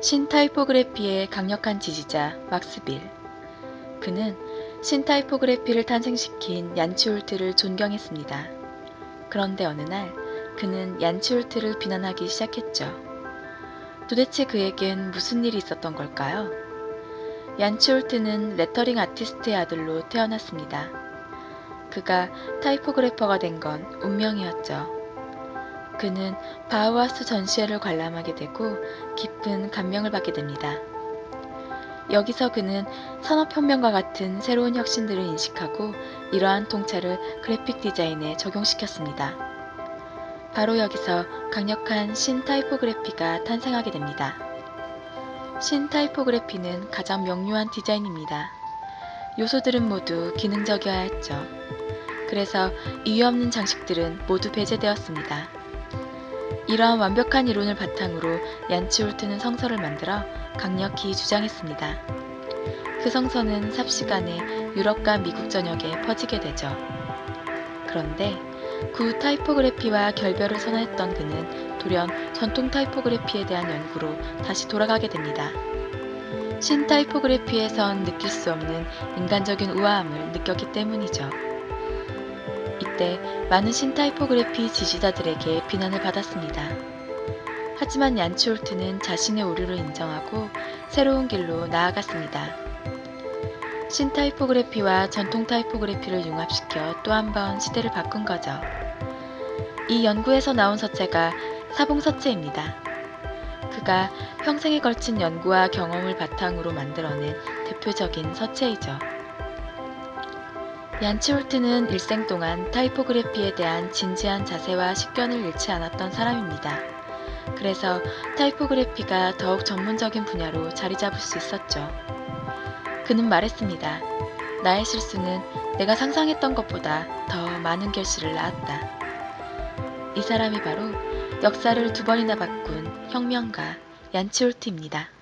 신타이포그래피의 강력한 지지자 막스 빌. 그는 신타이포그래피를 탄생시킨 얀 치홀트를 존경했습니다. 그런데 어느 날 그는 얀 치홀트를 비난하기 시작했죠. 도대체 그에겐 무슨 일이 있었던 걸까요? 얀 치홀트는 레터링 아티스트의 아들로 태어났습니다. 그가 typographer가 된 건 운명이었죠. 그는 바우하우스 전시회를 관람하게 되고 깊은 감명을 받게 됩니다. 여기서 그는 산업혁명과 같은 새로운 혁신들을 인식하고 이러한 통찰을 그래픽 디자인에 적용시켰습니다. 바로 여기서 강력한 신타이포그래피가 탄생하게 됩니다. 신타이포그래피는 가장 명료한 디자인입니다. 요소들은 모두 기능적이어야 했죠. 그래서 이유 없는 장식들은 모두 배제되었습니다. 이러한 완벽한 이론을 바탕으로 얀치홀트는 성서를 만들어 강력히 주장했습니다. 그 성서는 삽시간에 유럽과 미국 전역에 퍼지게 되죠. 그런데 구 타이포그래피와 결별을 선언했던 그는 돌연 전통 타이포그래피에 대한 연구로 다시 돌아가게 됩니다. 신타이포그래피에선 느낄 수 없는 인간적인 우아함을 느꼈기 때문이죠. 이때 많은 신타이포그래피 지지자들에게 비난을 받았습니다. 하지만 얀치홀트는 자신의 오류를 인정하고 새로운 길로 나아갔습니다. 신타이포그래피와 전통 타이포그래피를 융합시켜 또 한 번 시대를 바꾼 거죠. 이 연구에서 나온 서체가 사봉서체입니다. 그가 평생에 걸친 연구와 경험을 바탕으로 만들어낸 대표적인 서체이죠. 얀치홀트는 일생 동안 타이포그래피에 대한 진지한 자세와 식견을 잃지 않았던 사람입니다. 그래서 타이포그래피가 더욱 전문적인 분야로 자리 잡을 수 있었죠. 그는 말했습니다. 나의 실수는 내가 상상했던 것보다 더 많은 결실을 낳았다. 이 사람이 바로 역사를 두 번이나 바꾼 혁명가 얀치홀트입니다.